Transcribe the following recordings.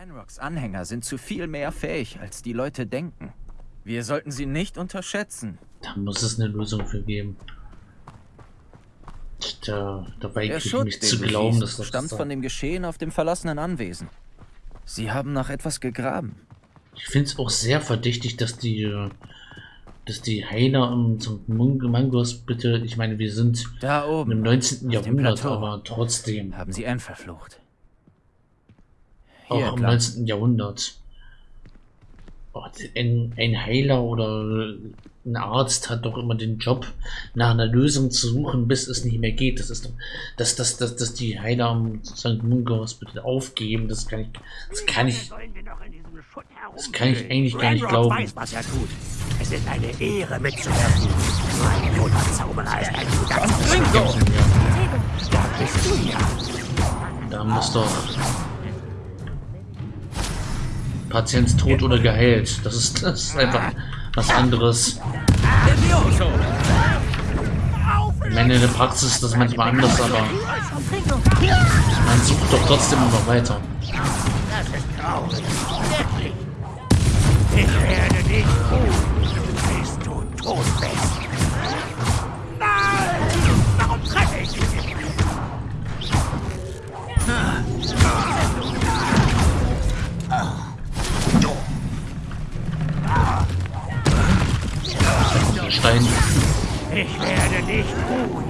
Ranrocks Anhänger sind zu viel mehr fähig, als die Leute denken. Wir sollten sie nicht unterschätzen. Da muss es eine Lösung für geben. Da, da Der Schutt, mich zu glauben, dass das stammt von dem Geschehen auf dem verlassenen Anwesen. Sie haben nach etwas gegraben. Ich finde es auch sehr verdächtig, dass die, dass die Heiler und Mangos bitte, ich meine, wir sind Da oben im 19. auf dem Jahrhundert, aber trotzdem, haben sie Anne verflucht. Auch Hier, im klar. 19. Jahrhundert. Oh, ein, ein Heiler oder ein Arzt hat doch immer den Job, nach einer Lösung zu suchen, bis es nicht mehr geht. Das ist doch, dass, dass, dass, dass die Heiler am St. Mungo Hospital aufgeben, das kann ich, das kann ich, das kann ich eigentlich gar nicht glauben. weiß, was er tut. Es ist eine Ehre mitzuwirken. Mein Wunderzauberer ist ein guter Zauberer. Da bist du ja. Da muss doch Patient tot oder geheilt. Das ist, das ist einfach was anderes. Ich meine, in der Praxis ist das manchmal anders, aber man sucht doch trotzdem immer weiter. Ich werde dich tun, bis du tot bist. Stein. Ich werde dich tun.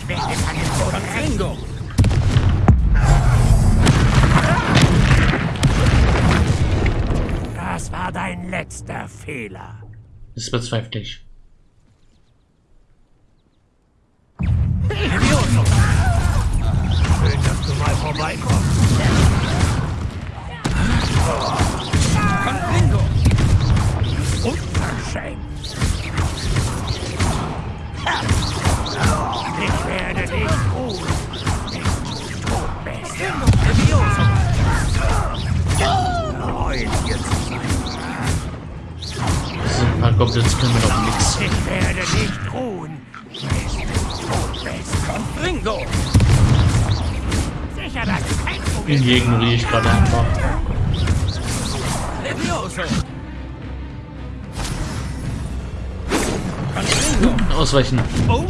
Ich werde deinen Tod ringen. Das war dein letzter Fehler. Das bezweifle ich. Schön, dass du mal vorbeikommst. Freuen wir zu sein. Das sind ein paar Goblins können wir noch nix. Ich werde dich du tot bist. Ringo! Sicher, dass kein Problem Die ignoriere ich gerade einfach. Levioso! Ausweichen. Oh!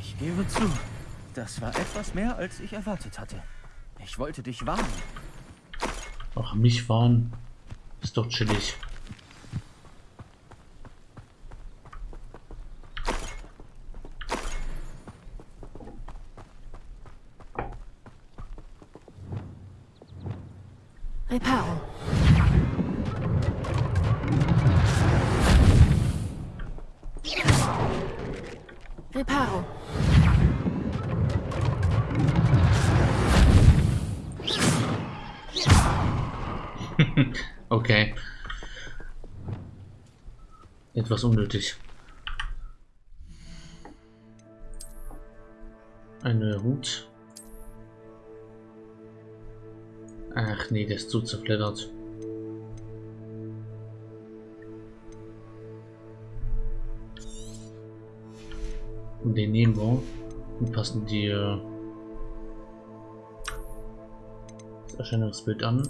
Ich gebe zu, das war etwas mehr, als ich erwartet hatte. Ich wollte dich warnen. Ach, mich warnen. Ist doch chillig. Reparo. Reparo. Okay. Etwas unnötig. Eine Hut. Ach nee, der ist zu zerfleddert. Und den nehmen wir und passen die das Erscheinungsbild an.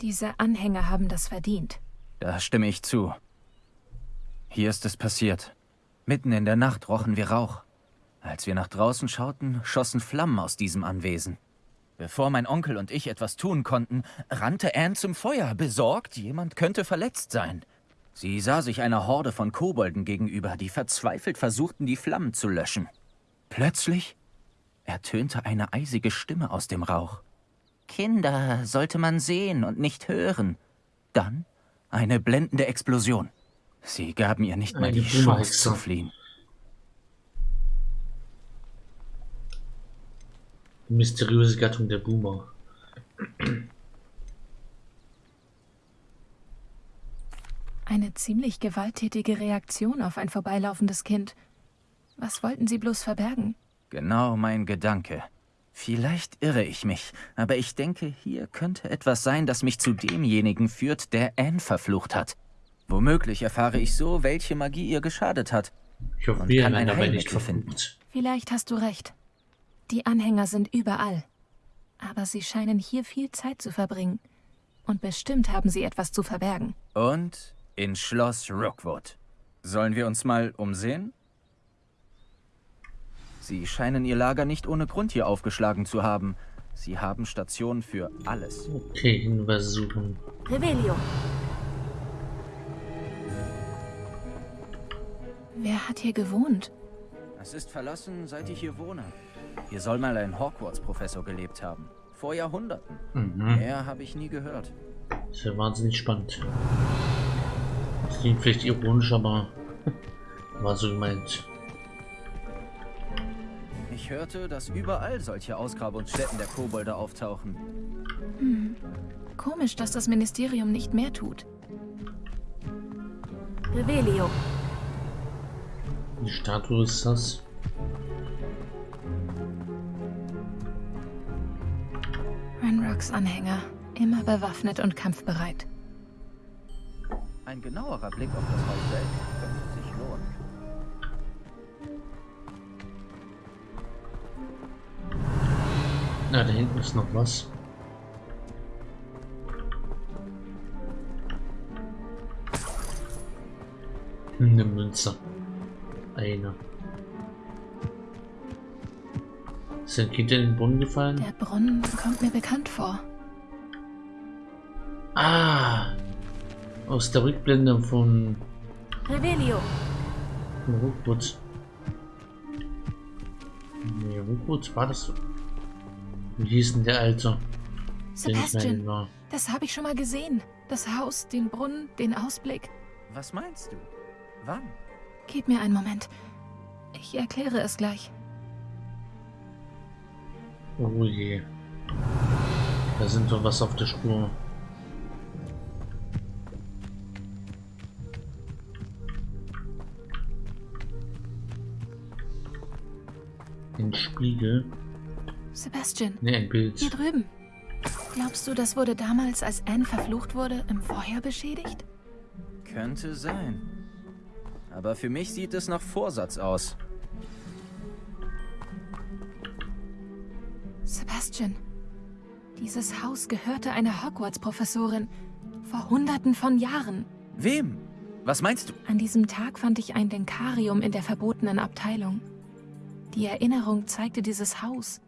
Diese Anhänger haben das verdient. Da stimme ich zu. Hier ist es passiert. Mitten in der Nacht rochen wir Rauch. Als wir nach draußen schauten, schossen Flammen aus diesem Anwesen. Bevor mein Onkel und ich etwas tun konnten, rannte Anne zum Feuer, besorgt, jemand könnte verletzt sein. Sie sah sich einer Horde von Kobolden gegenüber, die verzweifelt versuchten, die Flammen zu löschen. Plötzlich ertönte eine eisige Stimme aus dem Rauch. Kinder sollte man sehen und nicht hören. Dann eine blendende Explosion. Sie gaben ihr nicht mal die Chance zu fliehen. Die mysteriöse Gattung der Boomer. Eine ziemlich gewalttätige Reaktion auf ein vorbeilaufendes Kind. Was wollten sie bloß verbergen? Genau mein Gedanke. Vielleicht irre ich mich, aber ich denke, hier könnte etwas sein, das mich zu demjenigen führt, der Anne verflucht hat. Womöglich erfahre ich so, welche Magie ihr geschadet hat. Ich hoffe, wir kann werden ein dabei nicht finden. Vielleicht hast du recht. Die Anhänger sind überall. Aber sie scheinen hier viel Zeit zu verbringen. Und bestimmt haben sie etwas zu verbergen. Und in Schloss Rookwood. Sollen wir uns mal umsehen? Sie scheinen ihr Lager nicht ohne Grund hier aufgeschlagen zu haben. Sie haben Stationen für alles. Okay, Hinweise suchen. Revelio. Wer hat hier gewohnt? Es ist verlassen, seit ich hier wohne. Hier soll mal ein Hogwarts-Professor gelebt haben. Vor Jahrhunderten. Mhm. Mehr habe ich nie gehört. Das wäre wahnsinnig spannend. Das klingt vielleicht ironisch, aber war so gemeint. Ich hörte, dass überall solche Ausgrabungsstätten der Kobolde auftauchen. Komisch, dass das Ministerium nicht mehr tut. Revelio. Die Statue ist das. Renrocks Anhänger. Immer bewaffnet und kampfbereit. Ein genauerer Blick auf das Haus selbst Na, da hinten ist noch was. Eine Münze. Eine. Ist ein Kind in den Brunnen gefallen? Der Brunnen kommt mir bekannt vor. Ah! Aus der Rückblende von Revelio. von Rookwood. Nee, Rookwood war das so. Wie hieß denn der Alte? Den Sebastian, das habe ich schon mal gesehen. Das Haus, den Brunnen, den Ausblick. Was meinst du? Wann? Gib mir einen Moment. Ich erkläre es gleich. Oh je. Da sind wir was auf der Spur. Ein Spiegel. Sebastian, Ne, ein hier Bild. drüben. Glaubst du, das wurde damals, als Anne verflucht wurde, im Feuer beschädigt? Könnte sein. Aber für mich sieht es nach Vorsatz aus. Sebastian, dieses Haus gehörte einer Hogwarts-Professorin. Vor hunderten von Jahren. Wem? Was meinst du? An diesem Tag fand ich ein Denkarium in der verbotenen Abteilung. Die Erinnerung zeigte dieses Haus.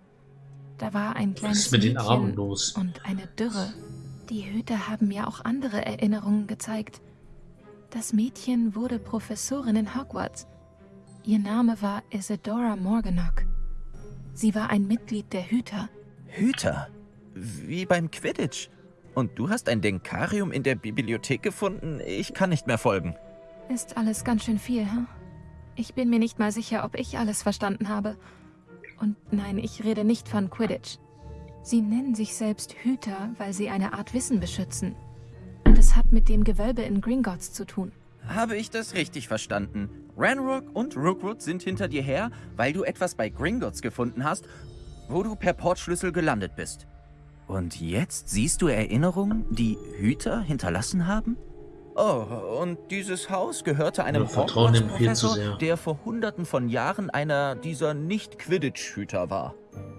Da war ein kleines ist mit den Armen los? und eine Dürre. Die Hüter haben mir auch andere Erinnerungen gezeigt. Das Mädchen wurde Professorin in Hogwarts. Ihr Name war Isadora Morganach. Sie war ein Mitglied der Hüter. Hüter. Wie beim Quidditch. Und du hast ein Denkarium in der Bibliothek gefunden? Ich kann nicht mehr folgen. Ist alles ganz schön viel, hm? Ich bin mir nicht mal sicher, ob ich alles verstanden habe. Und nein, ich rede nicht von Quidditch. Sie nennen sich selbst Hüter, weil sie eine Art Wissen beschützen. Und es hat mit dem Gewölbe in Gringotts zu tun. Habe ich das richtig verstanden? Ranrock und Rookwood sind hinter dir her, weil du etwas bei Gringotts gefunden hast, wo du per Portschlüssel gelandet bist. Und jetzt siehst du Erinnerungen, die Hüter hinterlassen haben? Oh, und dieses Haus gehörte einem zu Hogwarts-Professor, der vor hunderten von Jahren einer dieser Nicht-Quidditch-Hüter war.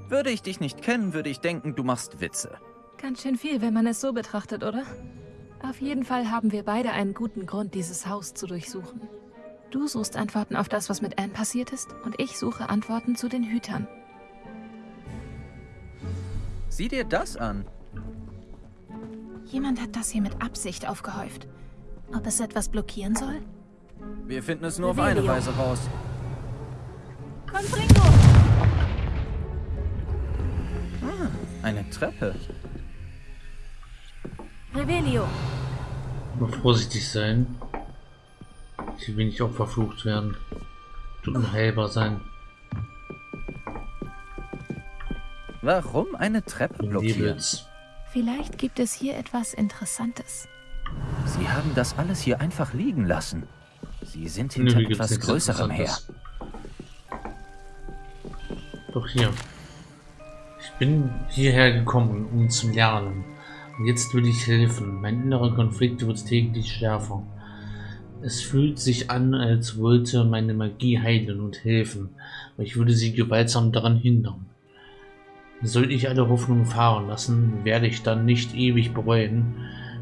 Würde ich dich nicht kennen, würde ich denken, du machst Witze. Ganz schön viel, wenn man es so betrachtet, oder? Auf jeden Fall haben wir beide einen guten Grund, dieses Haus zu durchsuchen. Du suchst Antworten auf das, was mit Anne passiert ist, und ich suche Antworten zu den Hütern. Sieh dir das an. Jemand hat das hier mit Absicht aufgehäuft. Ob es etwas blockieren soll? Wir finden es nur auf eine Revelio. Weise raus. Confringo! Eine Treppe. Revelio. Nur vorsichtig sein. Ich will nicht auch verflucht werden. Du unheilbar sein. Warum eine Treppe blockieren? Vielleicht gibt es hier etwas Interessantes. Sie haben das alles hier einfach liegen lassen. Sie sind hinter gibt's etwas Größerem her. Doch hier. Ich bin hierher gekommen, um zu lernen. Und jetzt will ich helfen. Mein innerer Konflikt wird täglich schärfer. Es fühlt sich an, als wollte meine Magie heilen und helfen, aber ich würde sie gewaltsam daran hindern. Sollte ich alle Hoffnung fahren lassen, werde ich dann nicht ewig bereuen,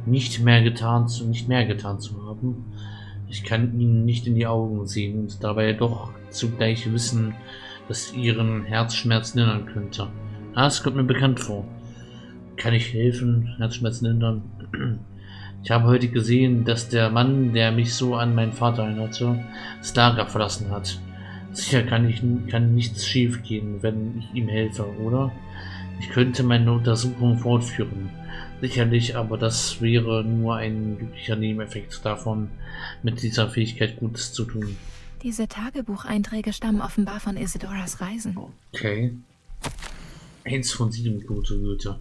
nicht mehr getan zu, nicht mehr getan zu haben. Ich kann ihnen nicht in die Augen sehen und dabei doch zugleich wissen, dass ihren Herzschmerz lindern könnte. Ah, es kommt mir bekannt vor. Kann ich helfen, Herzschmerz lindern? Ich habe heute gesehen, dass der Mann, der mich so an meinen Vater erinnerte, das Lager verlassen hat. Sicher kann, ich, kann nichts schief gehen, wenn ich ihm helfe, oder? Ich könnte meine Untersuchung fortführen. Sicherlich, aber das wäre nur ein glücklicher Nebeneffekt davon, mit dieser Fähigkeit Gutes zu tun. Diese Tagebucheinträge stammen offenbar von Isidoras Reisen. Okay. Eins von sieben, gute Güte.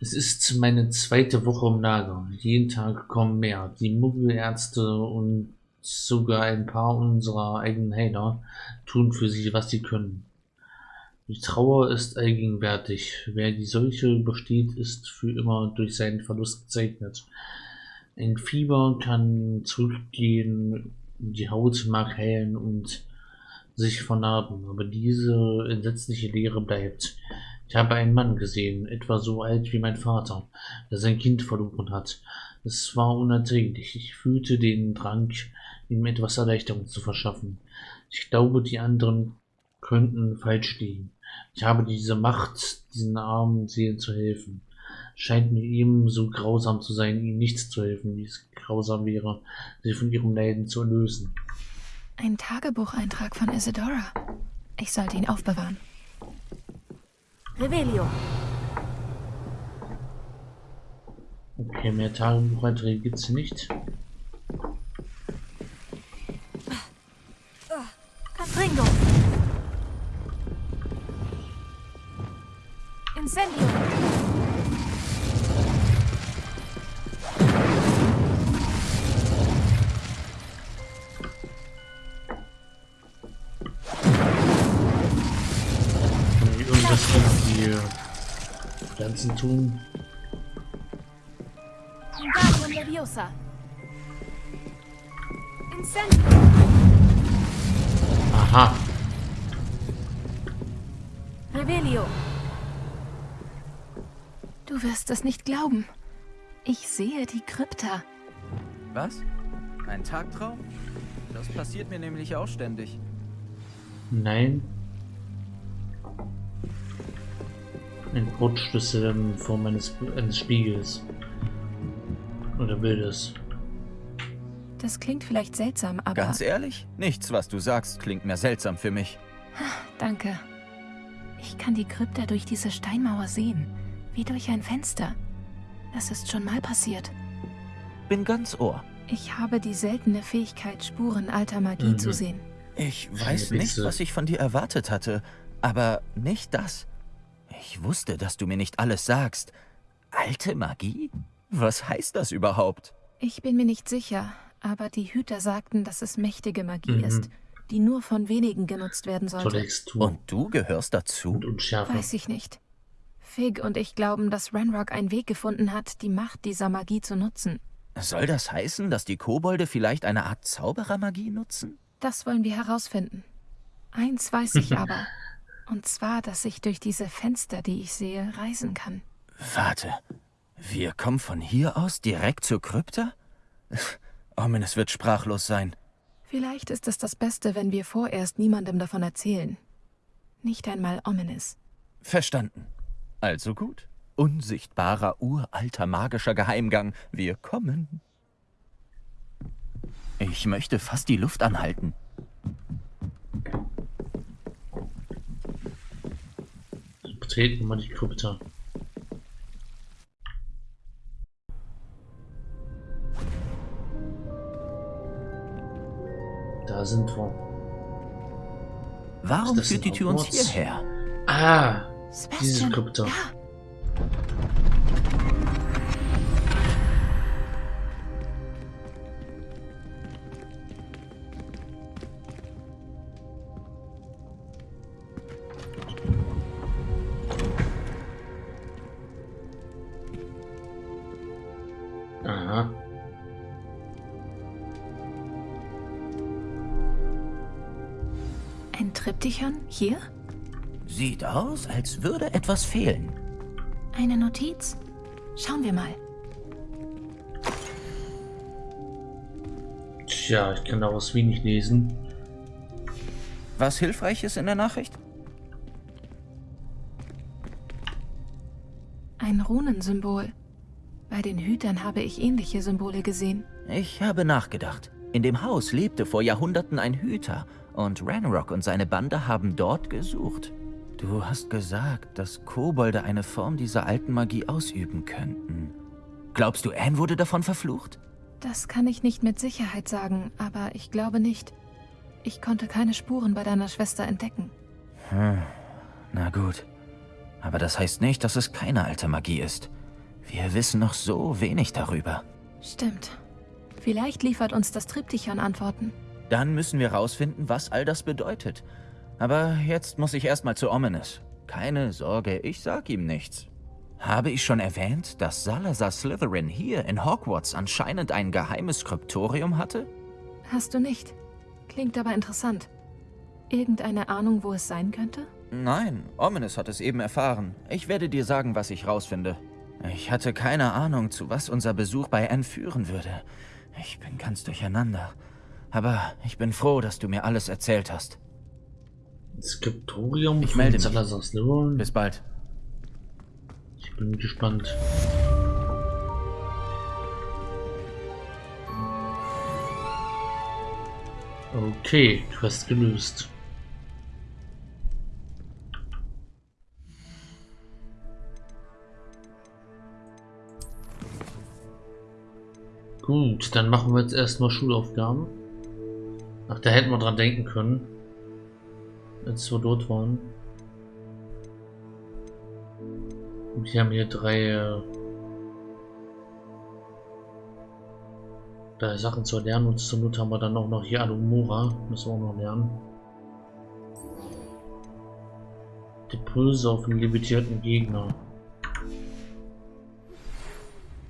Es ist meine zweite Woche im Lager. Jeden Tag kommen mehr. Die Muggelärzte und sogar ein paar unserer eigenen Heiler tun für sie, was sie können. Die Trauer ist allgegenwärtig. Wer die Seuche übersteht, ist für immer durch seinen Verlust gezeichnet. Ein Fieber kann zurückgehen, die Haut mag heilen und sich vernarben, aber diese entsetzliche Leere bleibt. Ich habe einen Mann gesehen, etwa so alt wie mein Vater, der sein Kind verloren hat. Es war unerträglich. Ich fühlte den Drang, ihm etwas Erleichterung zu verschaffen. Ich glaube, die anderen könnten falsch liegen. Ich habe diese Macht, diesen armen Seelen zu helfen. Scheint mir ebenso grausam zu sein, ihnen nichts zu helfen, wie es grausam wäre, sie von ihrem Leiden zu erlösen. Ein Tagebucheintrag von Isidora. Ich sollte ihn aufbewahren. Revelio. Okay, mehr Tagebucheinträge gibt's hier nicht. Incendio. Wir irgendwas die Pflanzen tun? Leviosa. Incendio. Aha. Revelio. Du wirst es nicht glauben. Ich sehe die Krypta. Was? Ein Tagtraum? Das passiert mir nämlich auch ständig. Nein. Ein Brotschlüssel in Form eines, eines Spiegels. Oder Bildes. Das klingt vielleicht seltsam, aber Ganz ehrlich, nichts, was du sagst, klingt mehr seltsam für mich. danke. Ich kann die Krypta durch diese Steinmauer sehen, wie durch ein Fenster. Das ist schon mal passiert. Bin ganz Ohr. Ich habe die seltene Fähigkeit, Spuren alter Magie Mhm. zu sehen. Ich weiß nicht, was ich von dir erwartet hatte, aber nicht das. Ich wusste, dass du mir nicht alles sagst. Alte Magie? Was heißt das überhaupt? Ich bin mir nicht sicher, aber die Hüter sagten, dass es mächtige Magie Mhm. ist, die nur von wenigen genutzt werden sollte. Und du gehörst dazu? Weiß ich nicht. Fig und ich glauben, dass Renrock einen Weg gefunden hat, die Macht dieser Magie zu nutzen. Soll das heißen, dass die Kobolde vielleicht eine Art Zauberermagie nutzen? Das wollen wir herausfinden. Eins weiß ich aber. Und zwar, dass ich durch diese Fenster, die ich sehe, reisen kann. Warte, wir kommen von hier aus direkt zur Krypta? Ominous wird sprachlos sein. Vielleicht ist es das Beste, wenn wir vorerst niemandem davon erzählen. Nicht einmal Ominous. Verstanden. Also gut. Unsichtbarer, uralter magischer Geheimgang. Wir kommen. Ich möchte fast die Luft anhalten. betreten wir die Krypta. Da sind wir. Warum führt die Tür uns hierher? Ah, diese Sebastian, Krypta. ja, Aha. ein Triptychon hier? Sieht aus, als würde etwas fehlen. Eine Notiz? Schauen wir mal. Tja, ich kann daraus wenig lesen. Was hilfreich ist in der Nachricht? Ein Runensymbol. Bei den Hütern habe ich ähnliche Symbole gesehen. Ich habe nachgedacht. In dem Haus lebte vor Jahrhunderten ein Hüter und Ranrock und seine Bande haben dort gesucht. Du hast gesagt, dass Kobolde eine Form dieser alten Magie ausüben könnten. Glaubst du, Anne wurde davon verflucht? Das kann ich nicht mit Sicherheit sagen, aber ich glaube nicht. Ich konnte keine Spuren bei deiner Schwester entdecken. Hm, na gut. Aber das heißt nicht, dass es keine alte Magie ist. Wir wissen noch so wenig darüber. Stimmt. Vielleicht liefert uns das Triptychon Antworten. Dann müssen wir rausfinden, was all das bedeutet. Aber jetzt muss ich erstmal zu Ominous. Keine Sorge, ich sag ihm nichts. Habe ich schon erwähnt, dass Salazar Slytherin hier in Hogwarts anscheinend ein geheimes Kryptorium hatte? Hast du nicht? Klingt aber interessant. Irgendeine Ahnung, wo es sein könnte? Nein, Ominous hat es eben erfahren. Ich werde dir sagen, was ich rausfinde. Ich hatte keine Ahnung, zu was unser Besuch bei Anne führen würde. Ich bin ganz durcheinander. Aber ich bin froh, dass du mir alles erzählt hast. Skriptorium Ich melde mich. Bis bald. Ich bin gespannt. Okay, du hast gelöst. Gut, dann machen wir jetzt erstmal Schulaufgaben. Ach, da hätten wir dran denken können. Als wir dort waren. Und wir haben hier drei, äh, drei Sachen zu lernen und zur Not haben wir dann auch noch hier Alumora, müssen wir auch noch lernen. Die Pulse auf den limitierten Gegner.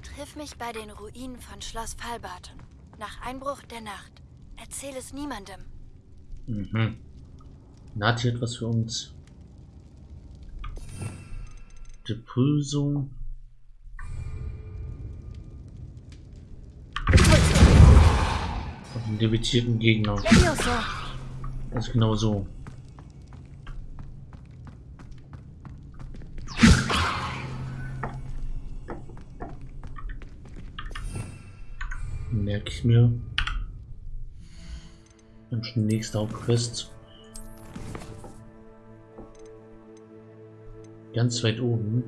Triff mich bei den Ruinen von Schloss Fallbarton. Nach Einbruch der Nacht. Erzähl es niemandem. Mhm. Na, hat hier etwas für uns. Die Pulsung. Auf den limitierten Gegner. Das ist genau so. Merke ich mir. Dann schon nächste Hauptquest. Ganz weit oben.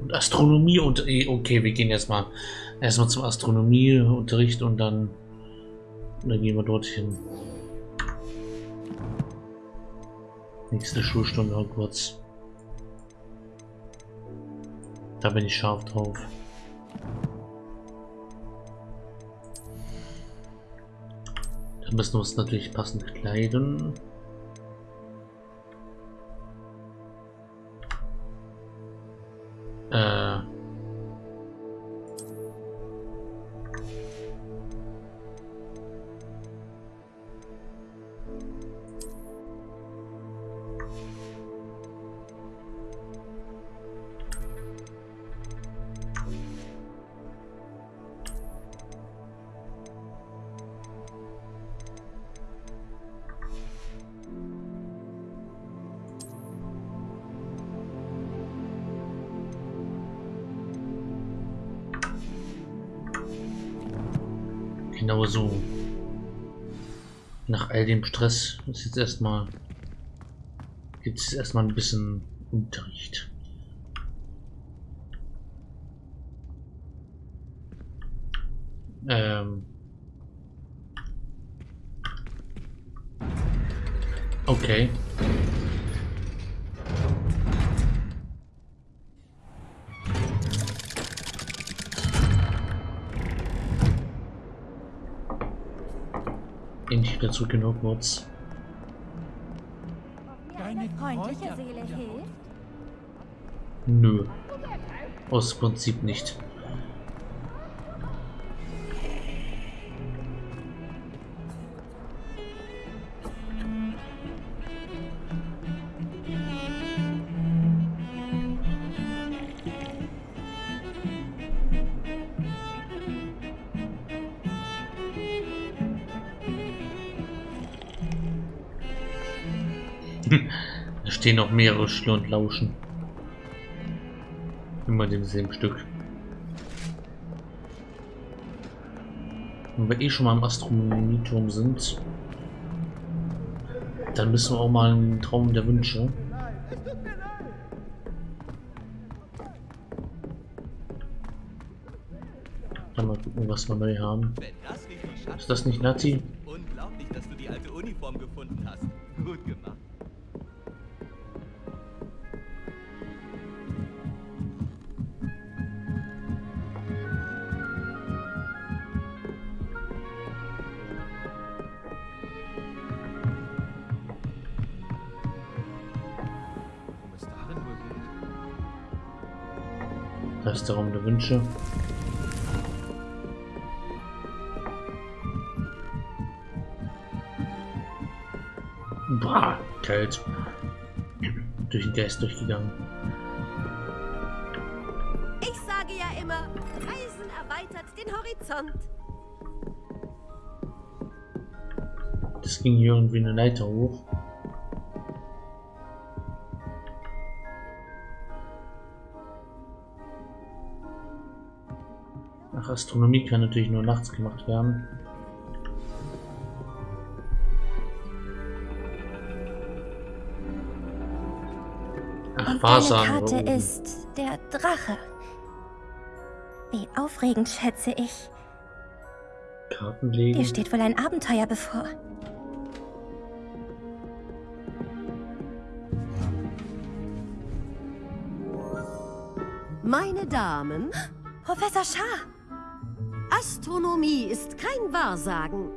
Und Astronomie und eh, okay, wir gehen jetzt mal erstmal zum Astronomieunterricht und dann, dann gehen wir dorthin. Nächste Schulstunde Hogwarts. Da bin ich scharf drauf. Da müssen wir uns natürlich passend kleiden. Dem Stress ist jetzt erstmal gibt es erstmal ein bisschen Unterricht. Endlich wieder zurück in Hogwarts. Deine Freundliche Kräuter- Seele hilft. Nö. Aus Prinzip nicht. Stehen noch mehrere Schüler und lauschen. Immer demselben Stück. Wenn wir eh schon mal im Astronomieturm sind, dann müssen wir auch mal einen Traum der Wünsche. Dann mal gucken, was wir neu haben. Ist das nicht Nati? Unglaublich, dass du die alte Uniform gefunden hast. Gut gemacht. Da ist der Raum der Wünsche. Bah, kalt. Durch den Geist durchgegangen. Ich sage ja immer, Reisen erweitert den Horizont. Das ging hier irgendwie eine Leiter hoch. Astronomie kann natürlich nur nachts gemacht werden. Ach, Und Wahrsagen. deine Karte oh. ist der Drache. Wie aufregend, schätze ich. Karten legen. Dir steht wohl ein Abenteuer bevor. Meine Damen, Professor Shah, Astronomie ist kein Wahrsagen.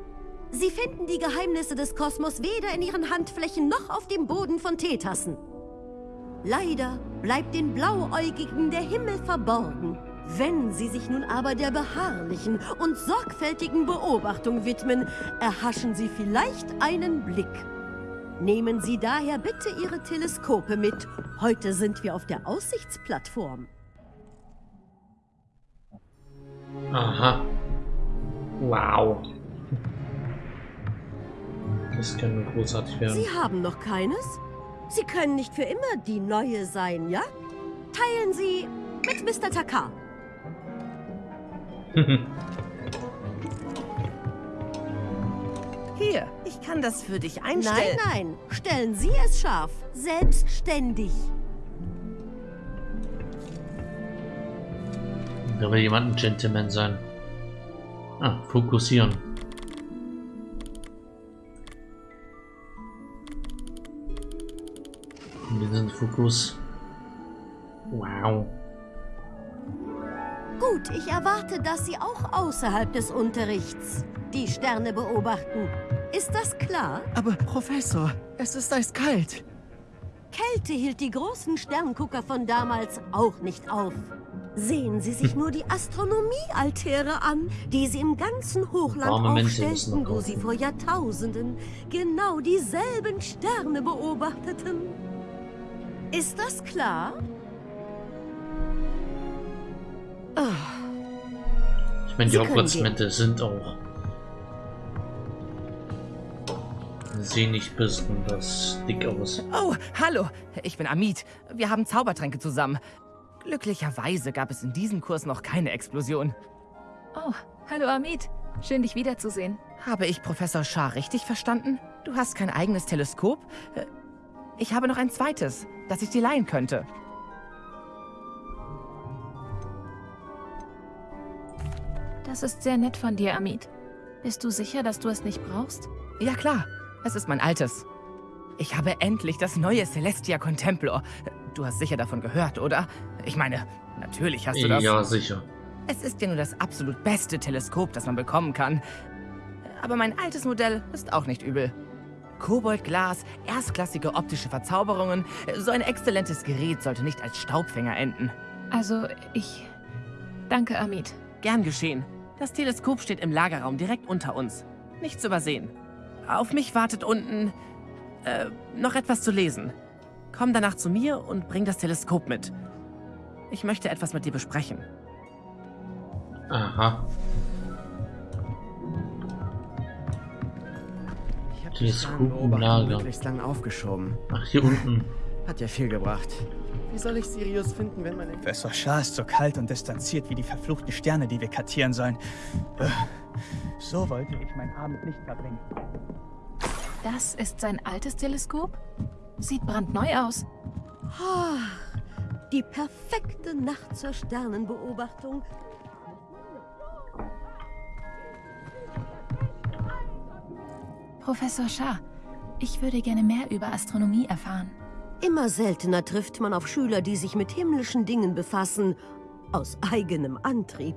Sie finden die Geheimnisse des Kosmos weder in ihren Handflächen noch auf dem Boden von Teetassen. Leider bleibt den Blauäugigen der Himmel verborgen. Wenn sie sich nun aber der beharrlichen und sorgfältigen Beobachtung widmen, erhaschen sie vielleicht einen Blick. Nehmen Sie daher bitte Ihre Teleskope mit. Heute sind wir auf der Aussichtsplattform. Aha. Wow. Das kann nur großartig werden. Sie haben noch keines? Sie können nicht für immer die Neue sein, ja? Teilen Sie mit Mr. Takar. Hier, ich kann das für dich Nein, einstellen. nein, stellen Sie es scharf. Selbstständig. Da will jemand ein Gentleman sein. Ah, fokussieren. Wir sind Fokus. Wow. Gut, ich erwarte, dass Sie auch außerhalb des Unterrichts die Sterne beobachten. Ist das klar? Aber Professor, es ist eiskalt. Kälte hielt die großen Sterngucker von damals auch nicht auf. Sehen Sie sich nur die Astronomiealtäre an, die sie im ganzen Hochland aufstellten, wo sie vor Jahrtausenden genau dieselben Sterne beobachteten. Ist das klar? Ich meine, die Hogwarts-Mäntel sind auch. Sehen nicht besonders dick aus. Oh, hallo, ich bin Amit. Wir haben Zaubertränke zusammen. Glücklicherweise gab es in diesem Kurs noch keine Explosion. Oh, hallo Amit. Schön, dich wiederzusehen. Habe ich Professor Shah richtig verstanden? Du hast kein eigenes Teleskop? Äh, Ich habe noch ein zweites, das ich dir leihen könnte. Das ist sehr nett von dir, Amit. Bist du sicher, dass du es nicht brauchst? Ja klar, es ist mein altes. Ich habe endlich das neue Celestia Contemplor. Du hast sicher davon gehört, oder? Ich meine, natürlich hast du das. Ja, sicher. Es ist ja nur das absolut beste Teleskop, das man bekommen kann. Aber mein altes Modell ist auch nicht übel. Koboldglas, erstklassige optische Verzauberungen. So ein exzellentes Gerät sollte nicht als Staubfänger enden. Also, ich... Danke, Amit. Gern geschehen. Das Teleskop steht im Lagerraum direkt unter uns. Nicht zu übersehen. Auf mich wartet unten... Äh, noch etwas zu lesen. Komm danach zu mir und bring das Teleskop mit. Ich möchte etwas mit dir besprechen. Aha. Ich habe Lager. möglichst lang aufgeschoben. Ach, hier unten. Hat ja viel gebracht. Wie soll ich Sirius finden, wenn meine... Professor Shah ist so kalt und distanziert wie die verfluchten Sterne, die wir kartieren sollen. Äh, So wollte ich meinen Abend nicht verbringen. Das ist sein altes Teleskop? Sieht brandneu aus. Ah, die perfekte Nacht zur Sternenbeobachtung. Professor Shah, ich würde gerne mehr über Astronomie erfahren. Immer seltener trifft man auf Schüler, die sich mit himmlischen Dingen befassen, aus eigenem Antrieb.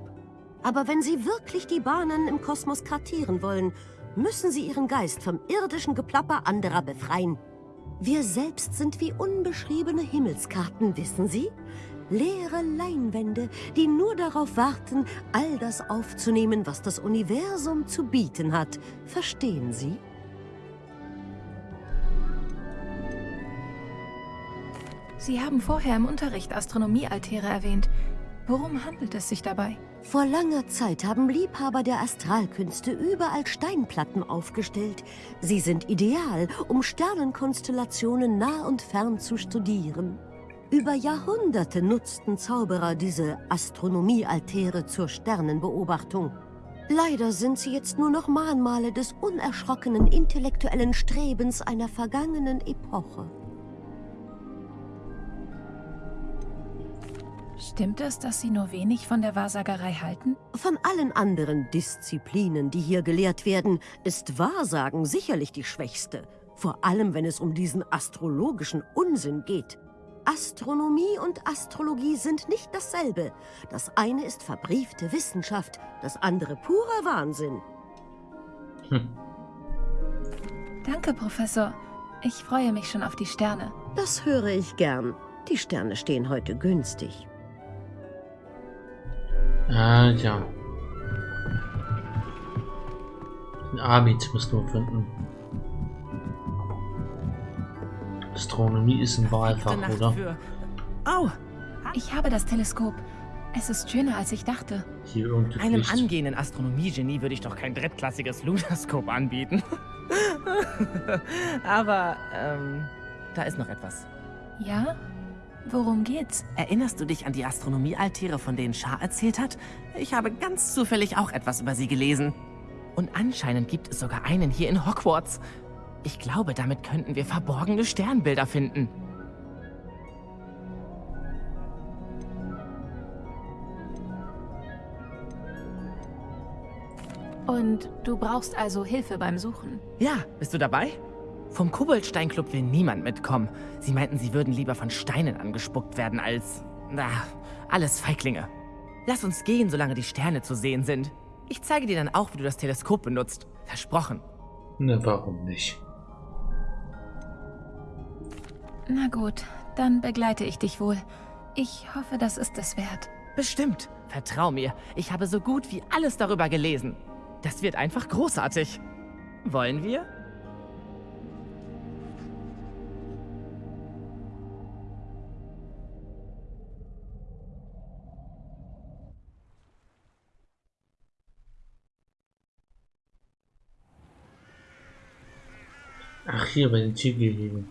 Aber wenn sie wirklich die Bahnen im Kosmos kartieren wollen, müssen sie ihren Geist vom irdischen Geplapper anderer befreien. Wir selbst sind wie unbeschriebene Himmelskarten, wissen Sie? Leere Leinwände, die nur darauf warten, all das aufzunehmen, was das Universum zu bieten hat. Verstehen Sie? Sie haben vorher im Unterricht Astronomiealtäre erwähnt. Worum handelt es sich dabei? Vor langer Zeit haben Liebhaber der Astralkünste überall Steinplatten aufgestellt. Sie sind ideal, um Sternenkonstellationen nah und fern zu studieren. Über Jahrhunderte nutzten Zauberer diese Astronomiealtäre zur Sternenbeobachtung. Leider sind sie jetzt nur noch Mahnmale des unerschrockenen intellektuellen Strebens einer vergangenen Epoche. Stimmt es, dass Sie nur wenig von der Wahrsagerei halten? Von allen anderen Disziplinen, die hier gelehrt werden, ist Wahrsagen sicherlich die schwächste. Vor allem, wenn es um diesen astrologischen Unsinn geht. Astronomie und Astrologie sind nicht dasselbe. Das eine ist verbriefte Wissenschaft, das andere purer Wahnsinn. Danke, Professor. Ich freue mich schon auf die Sterne. Das höre ich gern. Die Sterne stehen heute günstig. Ah, ja. Den Amit müssen wir finden. Astronomie ist ein Wahlfach, oder? Au! Ich habe das Teleskop. Es ist schöner, als ich dachte. Hier irgendwie Einem Licht. angehenden Astronomie-Genie würde ich doch kein drittklassiges Lunaskop anbieten. Aber, ähm, da ist noch etwas. Ja? Worum geht's? Erinnerst du dich an die Astronomiealtäre, von denen Shah erzählt hat? Ich habe ganz zufällig auch etwas über sie gelesen. Und anscheinend gibt es sogar einen hier in Hogwarts. Ich glaube, damit könnten wir verborgene Sternbilder finden. Und du brauchst also Hilfe beim Suchen. Ja, bist du dabei? Vom Koboldsteinclub will niemand mitkommen. Sie meinten, sie würden lieber von Steinen angespuckt werden als... Na, alles Feiglinge. Lass uns gehen, solange die Sterne zu sehen sind. Ich zeige dir dann auch, wie du das Teleskop benutzt. Versprochen. Ne, warum nicht? Na gut, dann begleite ich dich wohl. Ich hoffe, das ist es wert. Bestimmt. Vertrau mir, ich habe so gut wie alles darüber gelesen. Das wird einfach großartig. Wollen wir? Hier bei den Tiergehegen.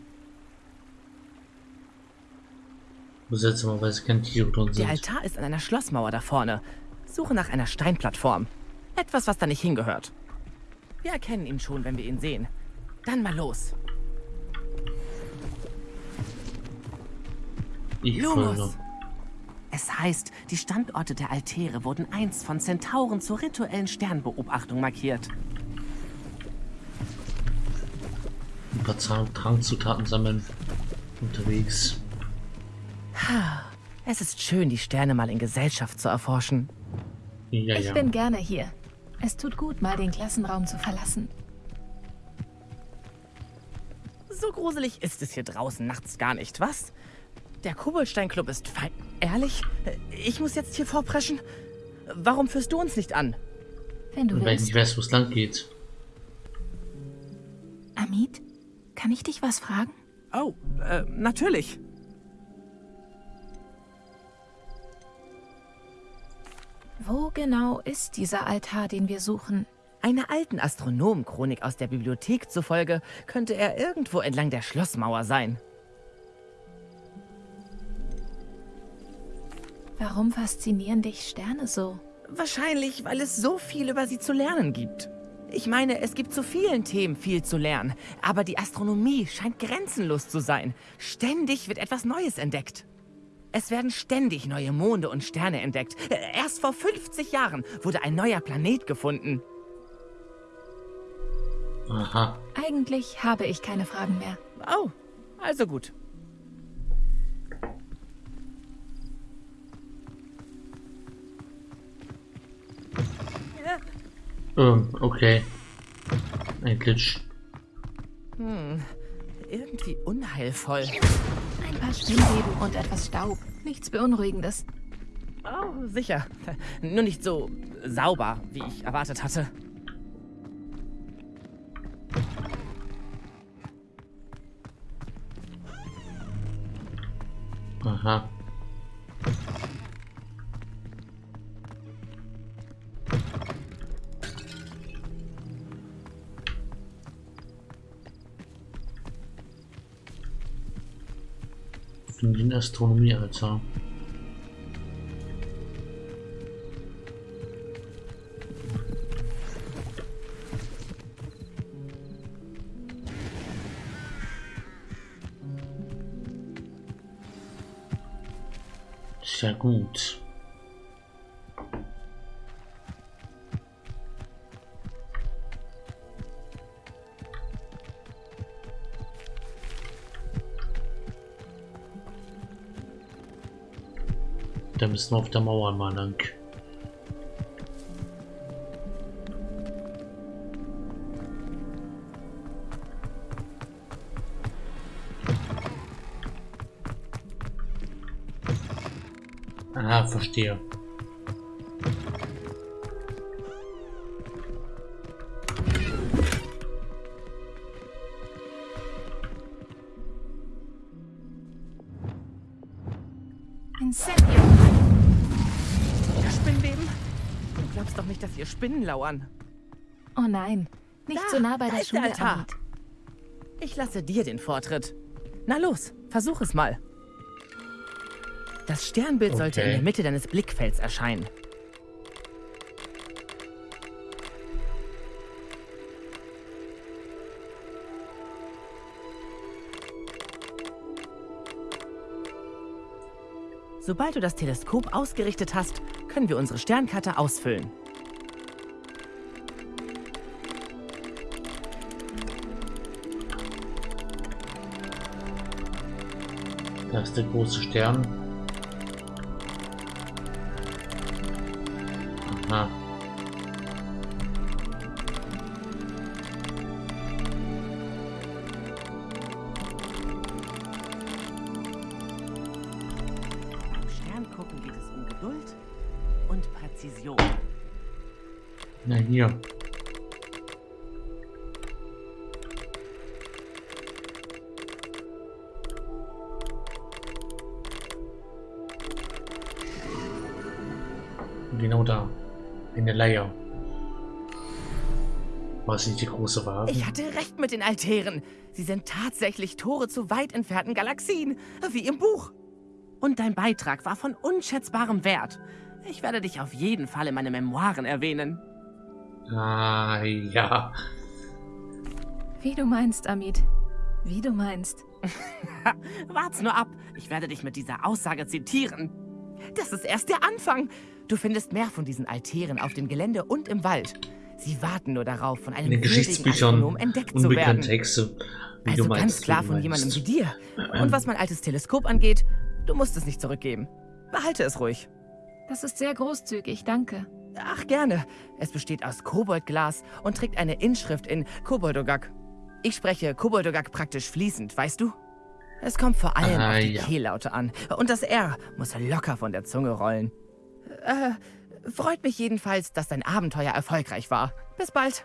Wo seltsamerweise keine Tiere drin Der sind. Altar ist an einer Schlossmauer da vorne. Suche nach einer Steinplattform. Etwas, was da nicht hingehört. Wir erkennen ihn schon, wenn wir ihn sehen. Dann mal los. Ich Lumos. folge. Es heißt, die Standorte der Altäre wurden einst von Zentauren zur rituellen Sternbeobachtung markiert. Ein paar Zahn- Trankzutaten sammeln. Unterwegs. Es ist schön, die Sterne mal in Gesellschaft zu erforschen. Ja, Ich ja. bin gerne hier. Es tut gut, mal den Klassenraum zu verlassen. So gruselig ist es hier draußen nachts gar nicht, was? Der Koboldstein-Club ist fein. Ehrlich? Ich muss jetzt hier vorpreschen? Warum führst du uns nicht an? Wenn du ich willst. nicht weiß, wo es lang geht. Amit, kann ich dich was fragen? Oh, äh, natürlich. Wo genau ist dieser Altar, den wir suchen? Einer alten Astronomenchronik aus der Bibliothek zufolge könnte er irgendwo entlang der Schlossmauer sein. Warum faszinieren dich Sterne so? Wahrscheinlich, weil es so viel über sie zu lernen gibt. Ich meine, es gibt zu vielen Themen viel zu lernen, aber die Astronomie scheint grenzenlos zu sein. Ständig wird etwas Neues entdeckt. Es werden ständig neue Monde und Sterne entdeckt. Erst vor 50 Jahren wurde ein neuer Planet gefunden. Aha. Eigentlich habe ich keine Fragen mehr. Oh, also gut. Ähm, okay. Ein Glitch. Hm, irgendwie unheilvoll. Ein paar Spinnweben und etwas Staub. Nichts Beunruhigendes. Oh, sicher. Nur nicht so sauber, wie ich erwartet hatte. Aha. Finden den Astronomiealtar. Sehr gut. Da müssen wir auf der Mauer mal lang. Ah, verstehe. Spinnen lauern. Oh nein. Nicht Da, so nah bei da der ist der Schule, Altar. Ich lasse dir den Vortritt. Na los, versuch es mal. Das Sternbild sollte in Okay. der Mitte deines Blickfelds erscheinen. Sobald du das Teleskop ausgerichtet hast, können wir unsere Sternkarte ausfüllen. Der große Stern. Aha. Nicht die große Waage? Ich hatte recht mit den Altären. Sie sind tatsächlich Tore zu weit entfernten Galaxien, wie im Buch. Und dein Beitrag war von unschätzbarem Wert. Ich werde dich auf jeden Fall in meine Memoiren erwähnen. Ah, ja. Wie du meinst, Amit. Wie du meinst. Wart's nur ab. Ich werde dich mit dieser Aussage zitieren. Das ist erst der Anfang. Du findest mehr von diesen Altären auf dem Gelände und im Wald. Sie warten nur darauf, von einem In den Geschichtsbüchern entdeckt zu werden. Texte. Wie Also du meinst, ganz klar wie du von jemandem wie dir. Und was mein altes Teleskop angeht, du musst es nicht zurückgeben. Behalte es ruhig. Das ist sehr großzügig, danke. Ach, gerne. Es besteht aus Koboldglas und trägt eine Inschrift in Koboldogak. Ich spreche Koboldogak praktisch fließend, weißt du? Es kommt vor allem Ah, auf die ja. Kehllaute an. Und das R muss locker von der Zunge rollen. Äh, freut mich jedenfalls, dass dein Abenteuer erfolgreich war. Bis bald.